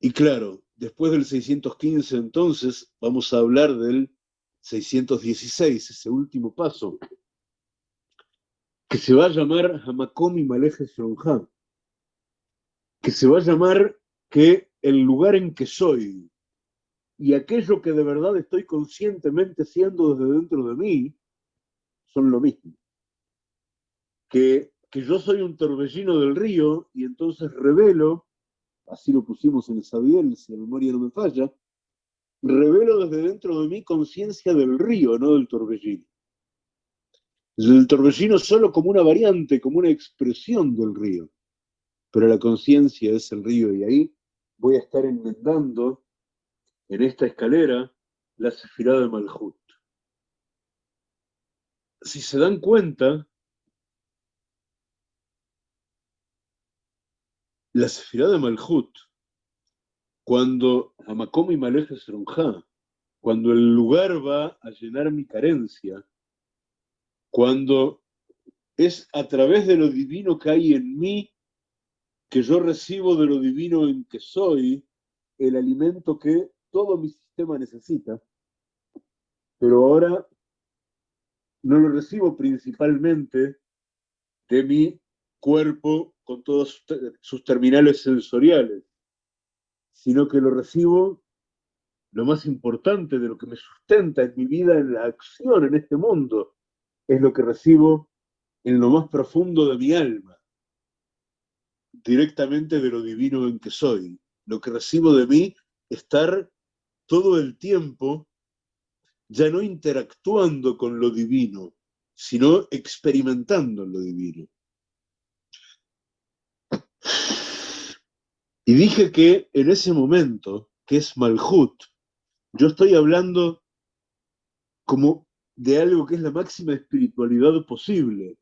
Y claro, después del 615 entonces vamos a hablar del 616, ese último paso, que se va a llamar Hamakomi Maleje Shonja, que se va a llamar que el lugar en que soy y aquello que de verdad estoy conscientemente siendo desde dentro de mí son lo mismo. Que, que yo soy un torbellino del río y entonces revelo, así lo pusimos en el Sabiel, si la memoria no me falla, revelo desde dentro de mí conciencia del río, no del torbellino. El torbellino solo como una variante, como una expresión del río. Pero la conciencia es el río y ahí voy a estar enmendando en esta escalera la sefirá de Malhut. Si se dan cuenta, la sefirá de Malhut cuando Hamakom y Maleje cuando el lugar va a llenar mi carencia, cuando es a través de lo divino que hay en mí, que yo recibo de lo divino en que soy, el alimento que todo mi sistema necesita, pero ahora no lo recibo principalmente de mi cuerpo con todos sus terminales sensoriales, sino que lo recibo lo más importante de lo que me sustenta en mi vida, en la acción, en este mundo, es lo que recibo en lo más profundo de mi alma, directamente de lo divino en que soy. Lo que recibo de mí, estar todo el tiempo ya no interactuando con lo divino, sino experimentando lo divino. Y dije que en ese momento, que es Malhut, yo estoy hablando como de algo que es la máxima espiritualidad posible,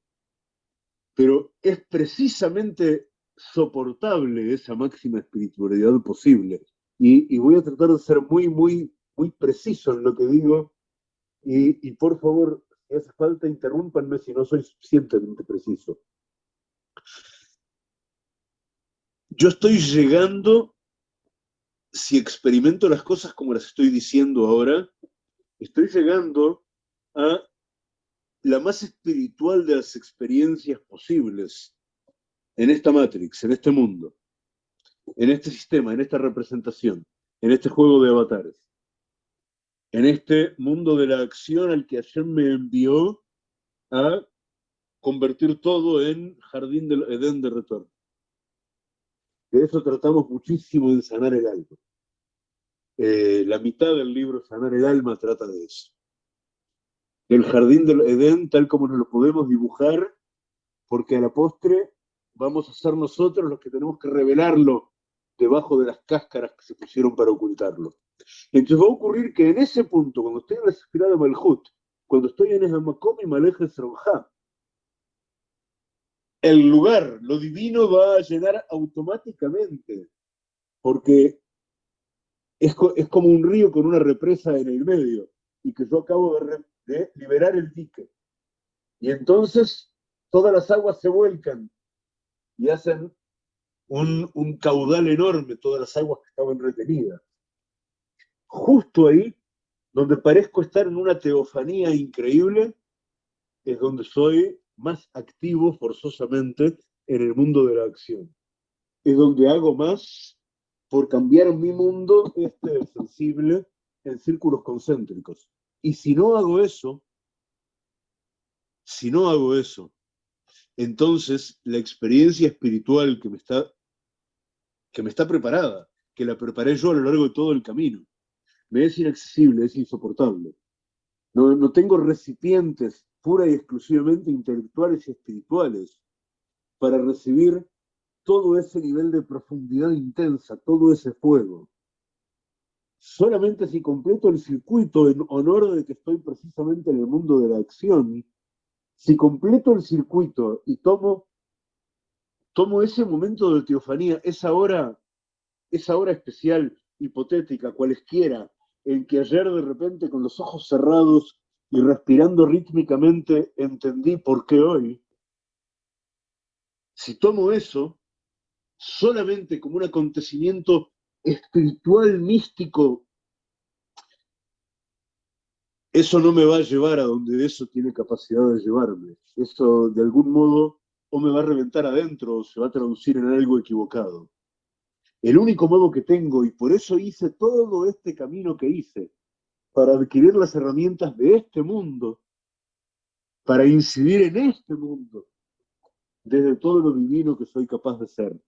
pero es precisamente soportable esa máxima espiritualidad posible. Y, voy a tratar de ser muy, muy, muy preciso en lo que digo, y, y por favor, si hace falta, interrúmpanme si no soy suficientemente preciso. Yo estoy llegando, si experimento las cosas como las estoy diciendo ahora, estoy llegando a la más espiritual de las experiencias posibles en esta Matrix, en este mundo, en este sistema, en esta representación, en este juego de avatares, en este mundo de la acción al que ayer me envió a convertir todo en jardín del Edén de retorno. De eso tratamos muchísimo en Sanar el Alma. Eh, la mitad del libro Sanar el Alma trata de eso. El jardín del Edén, tal como nos lo podemos dibujar, porque a la postre vamos a ser nosotros los que tenemos que revelarlo debajo de las cáscaras que se pusieron para ocultarlo. Entonces va a ocurrir que en ese punto, cuando estoy en la esfera de Malhut, cuando estoy en Esamakom y Maleje Sronja, el lugar, lo divino va a llenar automáticamente, porque es, como un río con una represa en el medio, y que yo acabo de, liberar el dique. Y entonces todas las aguas se vuelcan y hacen un, caudal enorme, todas las aguas que estaban retenidas. Justo ahí, donde parezco estar en una teofanía increíble, es donde soy más activo forzosamente en el mundo de la acción. Es donde hago más por cambiar mi mundo este sensible en círculos concéntricos. Y si no hago eso, si no hago eso, entonces la experiencia espiritual que me está, que me está preparada, que la preparé yo a lo largo de todo el camino, me es inaccesible, es insoportable. No, no tengo recipientes pura y exclusivamente intelectuales y espirituales, para recibir todo ese nivel de profundidad intensa, todo ese fuego. Solamente si completo el circuito en honor de que estoy precisamente en el mundo de la acción, si completo el circuito y tomo, tomo ese momento de teofanía, esa hora, esa hora especial, hipotética, cualesquiera, en que ayer de repente con los ojos cerrados y respirando rítmicamente entendí por qué hoy, si tomo eso solamente como un acontecimiento espiritual, místico, eso no me va a llevar a donde eso tiene capacidad de llevarme. Eso de algún modo o me va a reventar adentro o se va a traducir en algo equivocado. El único modo que tengo, y por eso hice todo este camino que hice, para adquirir las herramientas de este mundo, para incidir en este mundo, desde todo lo divino que soy capaz de ser.